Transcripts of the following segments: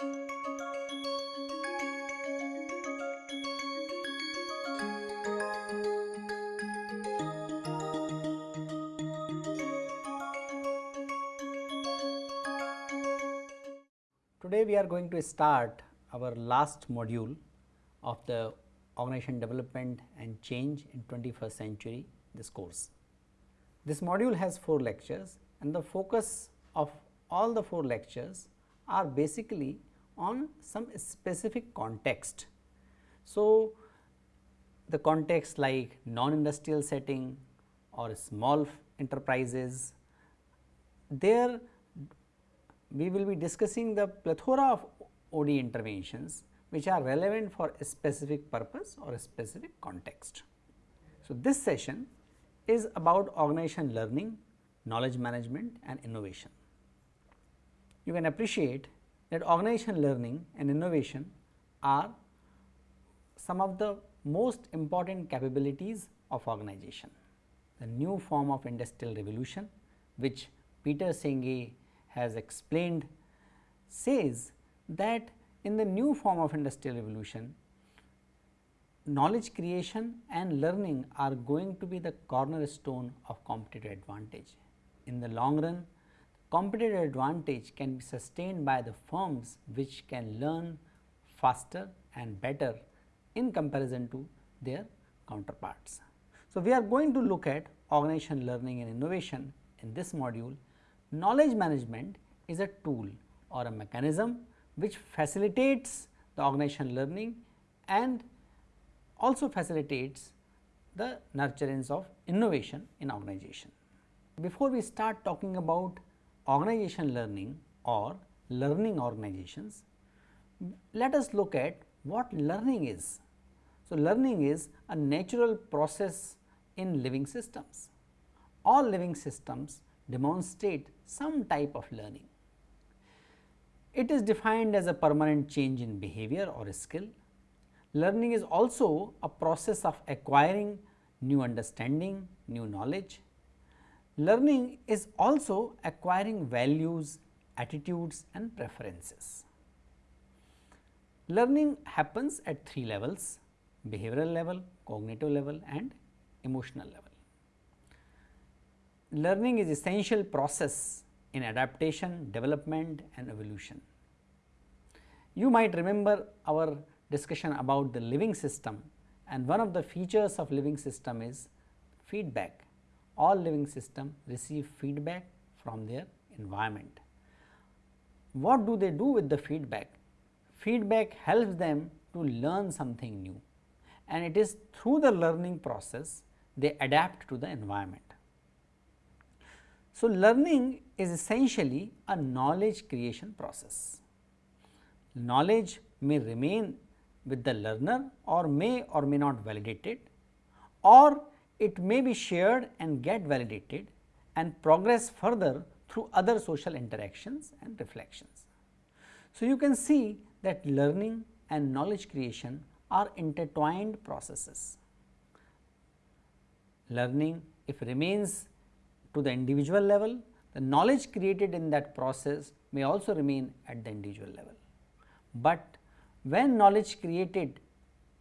Today we are going to start our last module of the organization development and change in 21st century this course. This module has 4 lectures and the focus of all the 4 lectures are basically on some specific context. So, the context like non-industrial setting or small enterprises, there we will be discussing the plethora of OD interventions which are relevant for a specific purpose or a specific context. So, this session is about organization learning, knowledge management and innovation. You can appreciate that organization learning and innovation are some of the most important capabilities of organization. The new form of industrial revolution which Peter Senge has explained says that in the new form of industrial revolution, knowledge creation and learning are going to be the cornerstone of competitive advantage. In the long run, competitive advantage can be sustained by the firms which can learn faster and better in comparison to their counterparts. So, we are going to look at organization learning and innovation in this module Knowledge management is a tool or a mechanism which facilitates the organization learning and also facilitates the nurturance of innovation in organization. Before we start talking about organization learning or learning organizations, let us look at what learning is. So, learning is a natural process in living systems. All living systems demonstrate some type of learning. It is defined as a permanent change in behavior or a skill. Learning is also a process of acquiring new understanding, new knowledge. Learning is also acquiring values, attitudes and preferences. Learning happens at three levels behavioral level, cognitive level and emotional level learning is essential process in adaptation, development and evolution. You might remember our discussion about the living system and one of the features of living system is feedback. All living system receive feedback from their environment. What do they do with the feedback? Feedback helps them to learn something new and it is through the learning process they adapt to the environment. So, learning is essentially a knowledge creation process. Knowledge may remain with the learner or may or may not validate it or it may be shared and get validated and progress further through other social interactions and reflections. So, you can see that learning and knowledge creation are intertwined processes. Learning if remains to the individual level, the knowledge created in that process may also remain at the individual level. But when knowledge created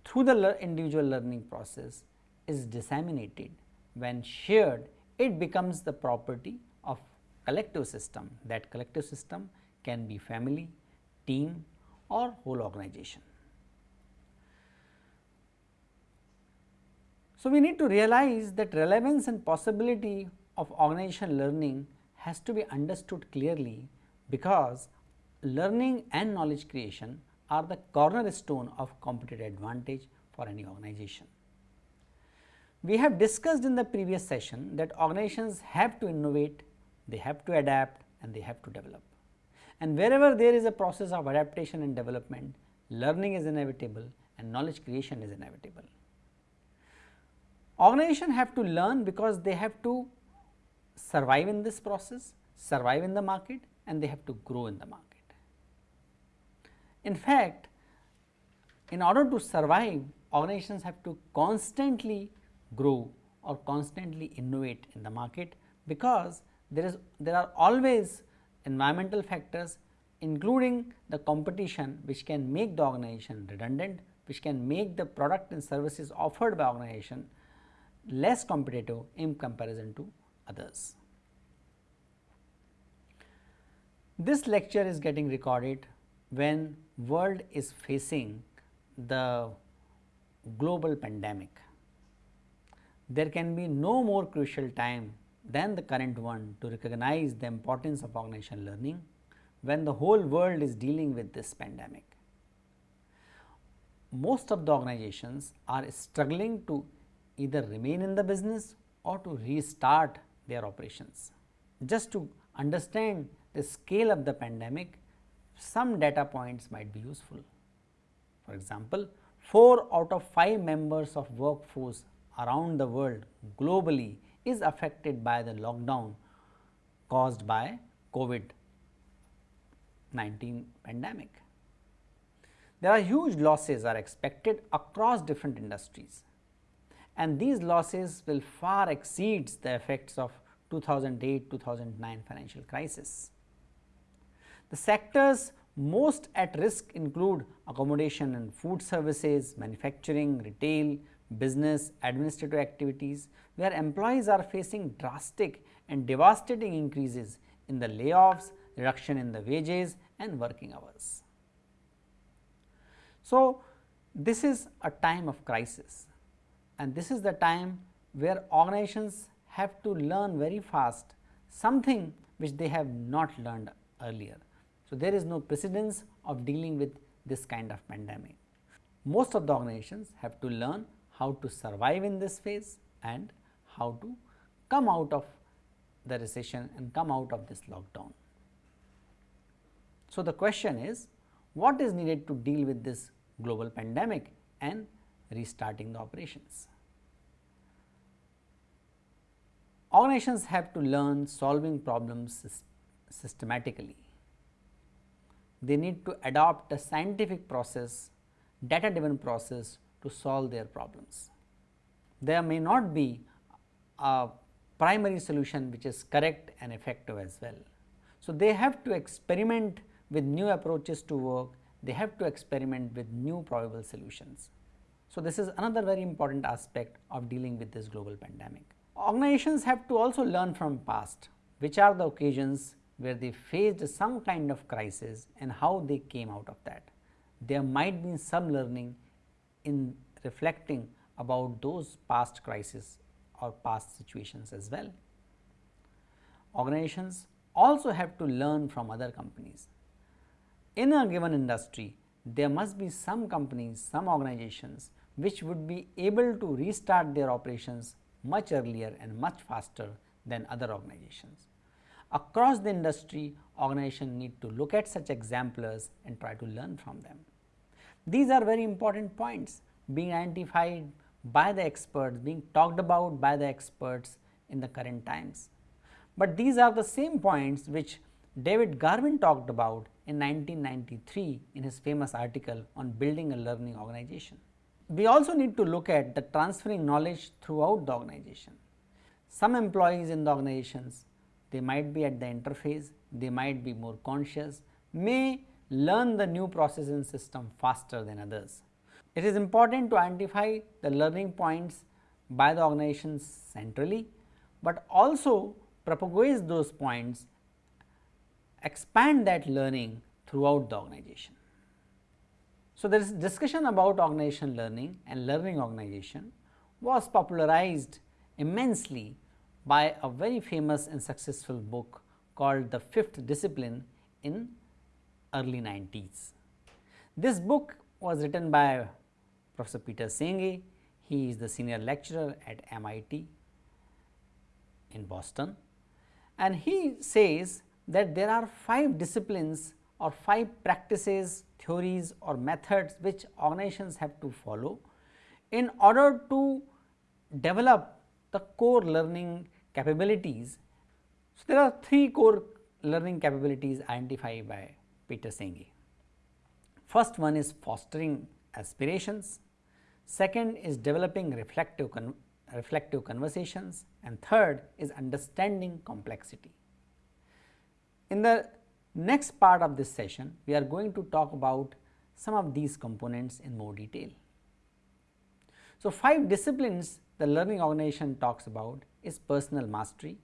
through the individual learning process is disseminated, when shared, it becomes the property of collective system. That collective system can be family, team or whole organization. So, we need to realize that relevance and possibility of organizational learning has to be understood clearly because learning and knowledge creation are the cornerstone of competitive advantage for any organization. We have discussed in the previous session that organizations have to innovate, they have to adapt and they have to develop. And wherever there is a process of adaptation and development, learning is inevitable and knowledge creation is inevitable. Organizations have to learn because they have to survive in this process, survive in the market and they have to grow in the market. In fact, in order to survive organizations have to constantly grow or constantly innovate in the market because there is there are always environmental factors including the competition which can make the organization redundant, which can make the product and services offered by organization less competitive in comparison to others. This lecture is getting recorded when world is facing the global pandemic. There can be no more crucial time than the current one to recognize the importance of organizational learning when the whole world is dealing with this pandemic. Most of the organizations are struggling to either remain in the business or to restart their operations. Just to understand the scale of the pandemic, some data points might be useful. For example, 4 out of 5 members of workforce around the world globally is affected by the lockdown caused by COVID 19 pandemic. There are huge losses are expected across different industries and these losses will far exceeds the effects of 2008-2009 financial crisis. The sectors most at risk include accommodation and food services, manufacturing, retail, business, administrative activities, where employees are facing drastic and devastating increases in the layoffs, reduction in the wages and working hours. So, this is a time of crisis and this is the time where organizations have to learn very fast something which they have not learned earlier. So, there is no precedence of dealing with this kind of pandemic. Most of the organizations have to learn how to survive in this phase and how to come out of the recession and come out of this lockdown. So, the question is what is needed to deal with this global pandemic and restarting the operations. Organizations have to learn solving problems systematically. They need to adopt a scientific process, data driven process to solve their problems. There may not be a primary solution which is correct and effective as well. So, they have to experiment with new approaches to work, they have to experiment with new probable solutions. So, this is another very important aspect of dealing with this global pandemic. Organizations have to also learn from past, which are the occasions where they faced some kind of crisis and how they came out of that. There might be some learning in reflecting about those past crises or past situations as well. Organizations also have to learn from other companies. In a given industry, there must be some companies, some organizations which would be able to restart their operations much earlier and much faster than other organizations. Across the industry, organizations need to look at such exemplars and try to learn from them. These are very important points being identified by the experts, being talked about by the experts in the current times. But these are the same points which David Garvin talked about in 1993 in his famous article on building a learning organization. We also need to look at the transferring knowledge throughout the organization. Some employees in the organizations, they might be at the interface, they might be more conscious, may learn the new processing system faster than others. It is important to identify the learning points by the organizations centrally, but also propagate those points, expand that learning throughout the organization. So, there is discussion about organization learning and learning organization was popularized immensely by a very famous and successful book called The Fifth Discipline in early 90s. This book was written by Professor Peter Senge. He is the senior lecturer at MIT in Boston and he says that there are five disciplines or five practices, theories or methods which organizations have to follow in order to develop the core learning capabilities. So, there are three core learning capabilities identified by Peter Senge. First one is fostering aspirations, second is developing reflective, con reflective conversations and third is understanding complexity. In the Next part of this session, we are going to talk about some of these components in more detail. So, 5 disciplines the learning organization talks about is personal mastery,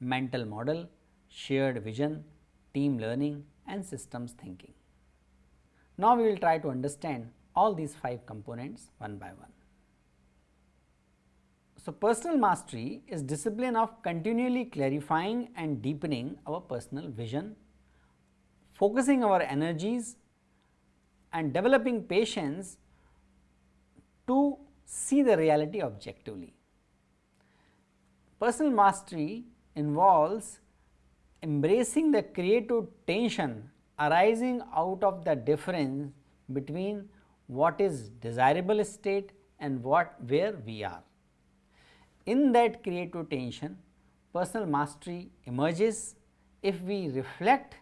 mental model, shared vision, team learning and systems thinking. Now, we will try to understand all these 5 components one by one. So, personal mastery is discipline of continually clarifying and deepening our personal vision, focusing our energies and developing patience to see the reality objectively. Personal mastery involves embracing the creative tension arising out of the difference between what is desirable state and what where we are. In that creative tension, personal mastery emerges if we reflect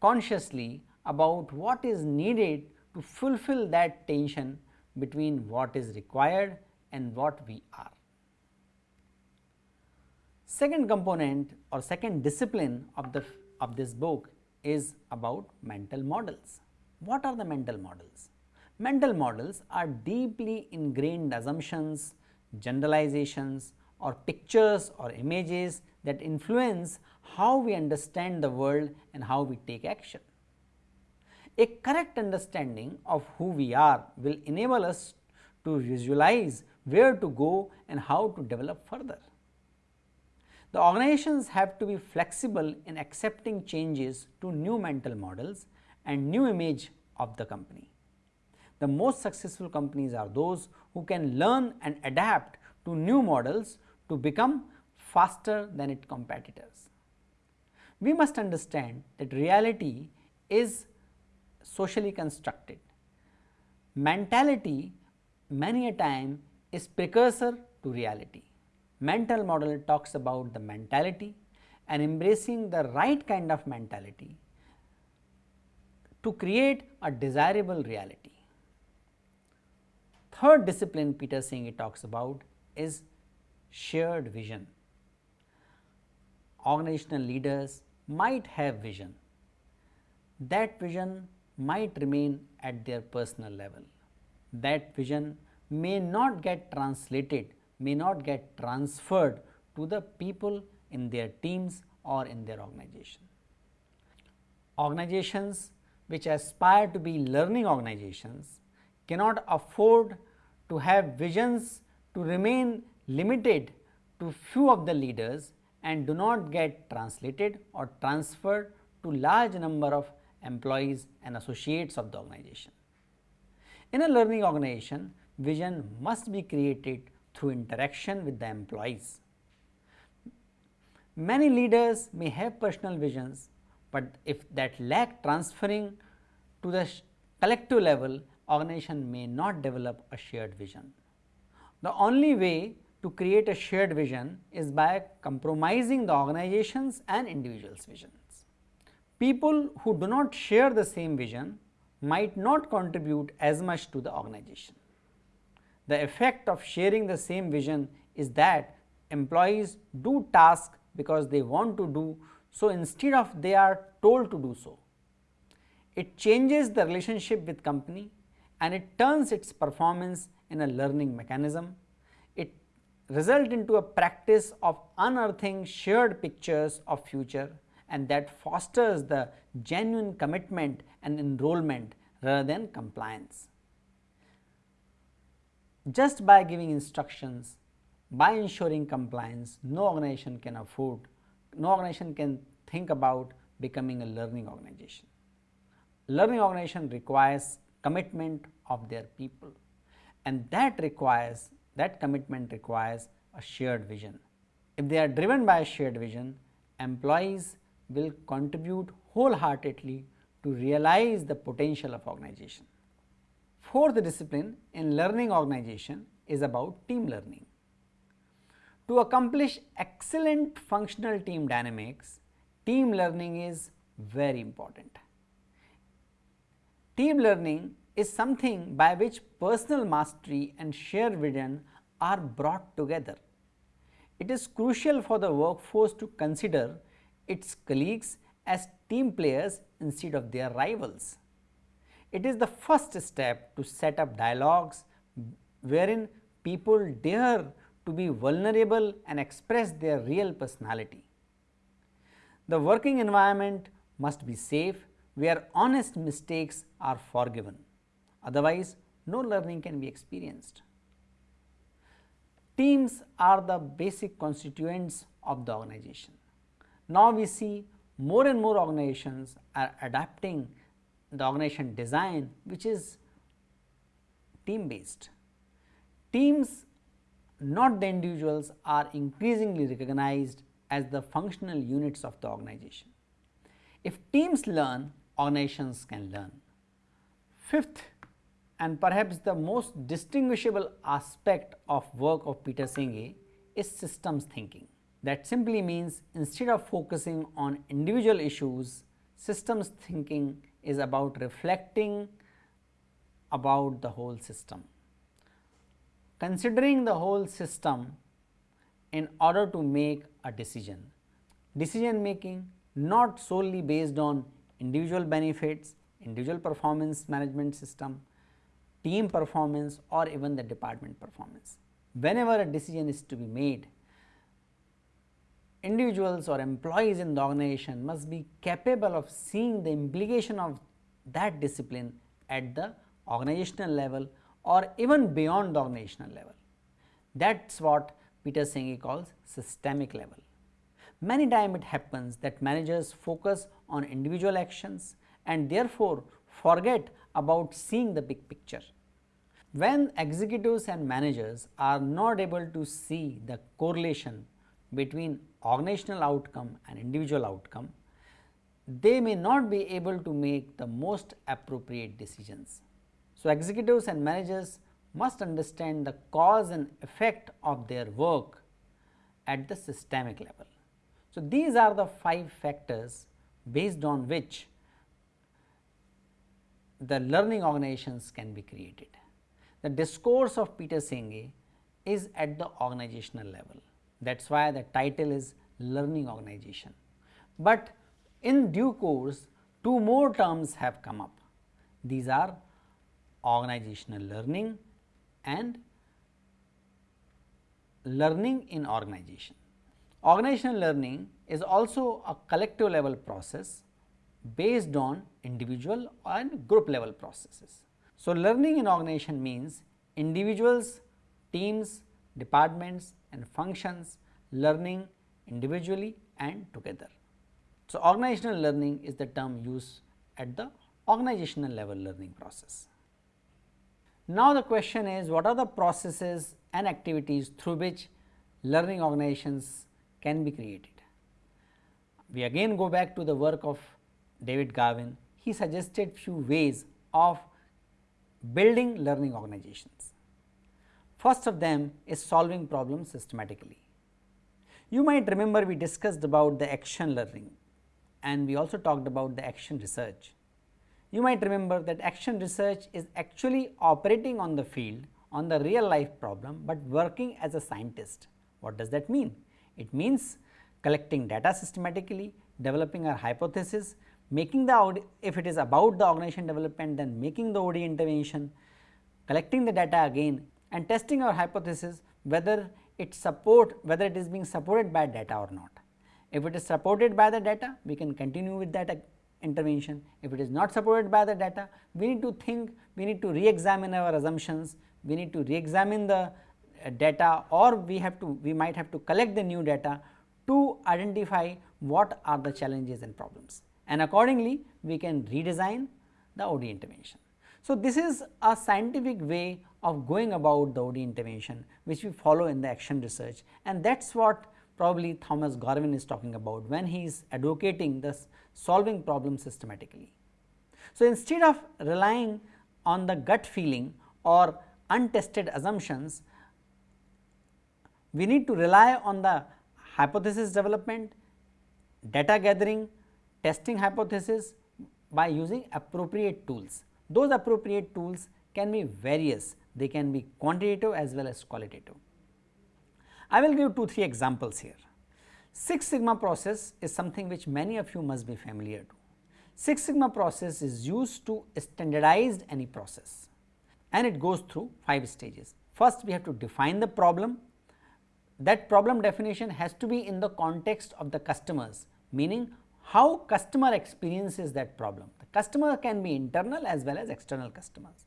consciously about what is needed to fulfill that tension between what is required and what we are. Second component or second discipline of the of this book is about mental models. What are the mental models? Mental models are deeply ingrained assumptions, generalizations or pictures or images that influence how we understand the world and how we take action. A correct understanding of who we are will enable us to visualize where to go and how to develop further. The organizations have to be flexible in accepting changes to new mental models and new image of the company. The most successful companies are those who can learn and adapt to new models to become faster than its competitors. We must understand that reality is socially constructed. Mentality many a time is precursor to reality. Mental model talks about the mentality and embracing the right kind of mentality to create a desirable reality. Third discipline Peter Senge talks about is shared vision. Organizational leaders might have vision. That vision might remain at their personal level. That vision may not get translated, may not get transferred to the people in their teams or in their organization. Organizations which aspire to be learning organizations cannot afford to have visions to remain limited to few of the leaders and do not get translated or transferred to large number of employees and associates of the organization. In a learning organization, vision must be created through interaction with the employees. Many leaders may have personal visions, but if that lack transferring to the collective level, organization may not develop a shared vision. The only way to create a shared vision is by compromising the organization's and individual's visions. People who do not share the same vision might not contribute as much to the organization. The effect of sharing the same vision is that employees do tasks because they want to do so instead of they are told to do so. It changes the relationship with company and it turns its performance in a learning mechanism. It result into a practice of unearthing shared pictures of future and that fosters the genuine commitment and enrollment rather than compliance. Just by giving instructions, by ensuring compliance, no organization can afford, no organization can think about becoming a learning organization. Learning organization requires commitment of their people and that requires, that commitment requires a shared vision. If they are driven by a shared vision, employees will contribute wholeheartedly to realize the potential of organization. Fourth discipline in learning organization is about team learning. To accomplish excellent functional team dynamics, team learning is very important. Team learning is something by which personal mastery and shared vision are brought together. It is crucial for the workforce to consider its colleagues as team players instead of their rivals. It is the first step to set up dialogues wherein people dare to be vulnerable and express their real personality. The working environment must be safe where honest mistakes are forgiven, otherwise no learning can be experienced. Teams are the basic constituents of the organization. Now, we see more and more organizations are adapting the organization design which is team based. Teams not the individuals are increasingly recognized as the functional units of the organization. If teams learn, organizations can learn. Fifth and perhaps the most distinguishable aspect of work of Peter Senge is systems thinking. That simply means instead of focusing on individual issues, systems thinking is about reflecting about the whole system. Considering the whole system in order to make a decision. Decision making not solely based on individual benefits, individual performance management system, team performance or even the department performance. Whenever a decision is to be made, individuals or employees in the organization must be capable of seeing the implication of that discipline at the organizational level or even beyond the organizational level. That is what Peter Senge calls systemic level. Many times it happens that managers focus on individual actions and therefore forget about seeing the big picture. When executives and managers are not able to see the correlation between organizational outcome and individual outcome, they may not be able to make the most appropriate decisions. So, executives and managers must understand the cause and effect of their work at the systemic level. So, these are the five factors based on which the learning organizations can be created. The discourse of Peter Senge is at the organizational level. That is why the title is learning organization. But in due course, two more terms have come up. These are organizational learning and learning in organization. Organizational learning is also a collective level process based on individual and group level processes. So, learning in organization means individuals, teams, departments and functions learning individually and together. So, organizational learning is the term used at the organizational level learning process. Now, the question is what are the processes and activities through which learning organizations can be created. We again go back to the work of David Garvin. He suggested few ways of building learning organizations. First of them is solving problems systematically. You might remember we discussed about the action learning and we also talked about the action research. You might remember that action research is actually operating on the field on the real life problem, but working as a scientist. What does that mean? It means collecting data systematically, developing our hypothesis, making the if it is about the organization development then making the OD intervention, collecting the data again and testing our hypothesis whether it support whether it is being supported by data or not. If it is supported by the data we can continue with that intervention. If it is not supported by the data we need to think we need to re-examine our assumptions, we need to re-examine the uh, data or we have to we might have to collect the new data to identify what are the challenges and problems and accordingly we can redesign the OD intervention. So, this is a scientific way of going about the OD intervention which we follow in the action research and that is what probably Thomas Garvin is talking about when he is advocating this solving problems systematically. So, instead of relying on the gut feeling or untested assumptions, we need to rely on the hypothesis development, data gathering, testing hypothesis by using appropriate tools. Those appropriate tools can be various, they can be quantitative as well as qualitative. I will give 2 3 examples here. Six Sigma process is something which many of you must be familiar to. Six Sigma process is used to standardize any process and it goes through 5 stages. First we have to define the problem, that problem definition has to be in the context of the customers meaning how customer experiences that problem. Customer can be internal as well as external customers.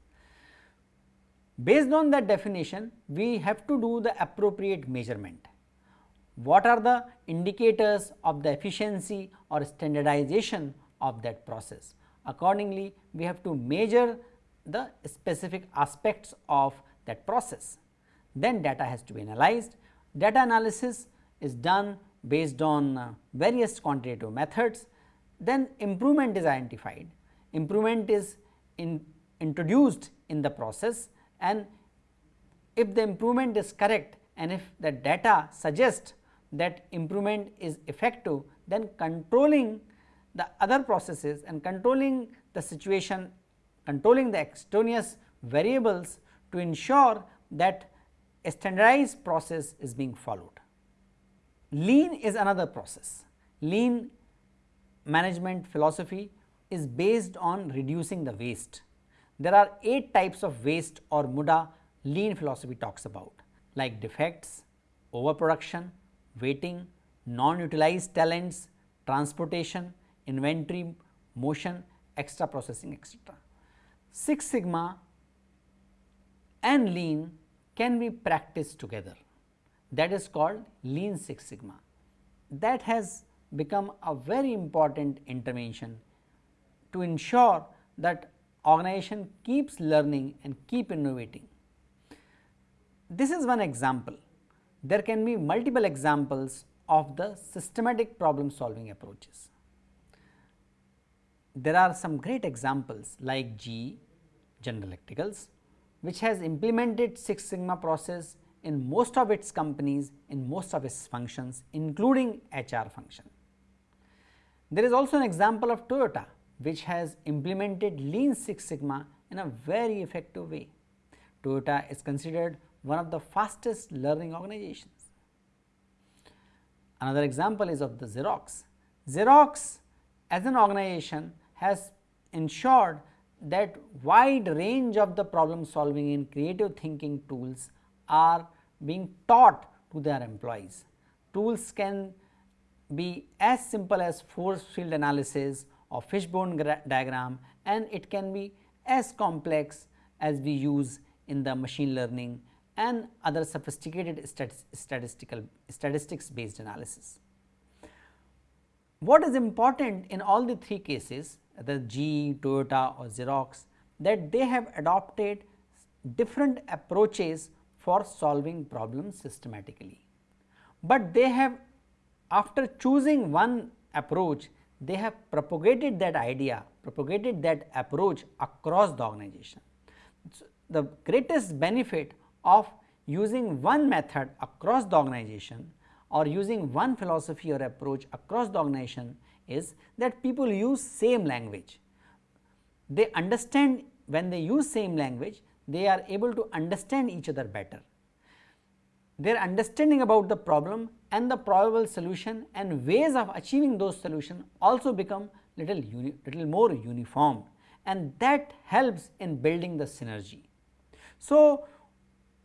Based on that definition, we have to do the appropriate measurement. What are the indicators of the efficiency or standardization of that process? Accordingly, we have to measure the specific aspects of that process. Then data has to be analyzed. Data analysis is done based on uh, various quantitative methods. Then improvement is identified. Improvement is in introduced in the process and if the improvement is correct and if the data suggests that improvement is effective, then controlling the other processes and controlling the situation, controlling the extraneous variables to ensure that a standardized process is being followed. Lean is another process. Lean management philosophy is based on reducing the waste. There are 8 types of waste or muda lean philosophy talks about like defects, overproduction, waiting, non-utilized talents, transportation, inventory, motion, extra processing etc. Six Sigma and lean can be practiced together that is called lean Six Sigma. That has become a very important intervention to ensure that organization keeps learning and keep innovating. This is one example. There can be multiple examples of the systematic problem solving approaches. There are some great examples like GE General Electricals which has implemented Six Sigma process in most of its companies in most of its functions including HR function. There is also an example of Toyota which has implemented Lean Six Sigma in a very effective way. Toyota is considered one of the fastest learning organizations. Another example is of the Xerox. Xerox as an organization has ensured that wide range of the problem solving and creative thinking tools are being taught to their employees. Tools can be as simple as force field analysis or fishbone diagram and it can be as complex as we use in the machine learning and other sophisticated statistical statistics based analysis. What is important in all the three cases the GE, Toyota or Xerox that they have adopted different approaches for solving problems systematically. But they have after choosing one approach they have propagated that idea, propagated that approach across the organization. So, the greatest benefit of using one method across the organization or using one philosophy or approach across the organization is that people use same language. They understand when they use same language, they are able to understand each other better. Their understanding about the problem and the probable solution and ways of achieving those solutions also become little, little more uniform and that helps in building the synergy. So,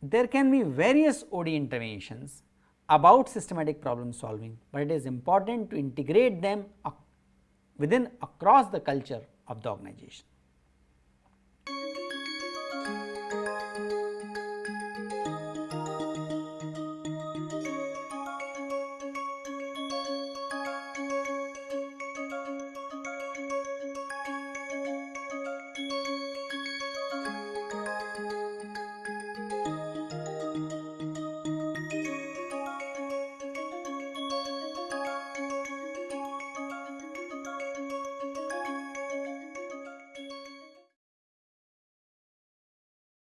there can be various OD interventions about systematic problem solving, but it is important to integrate them within across the culture of the organization.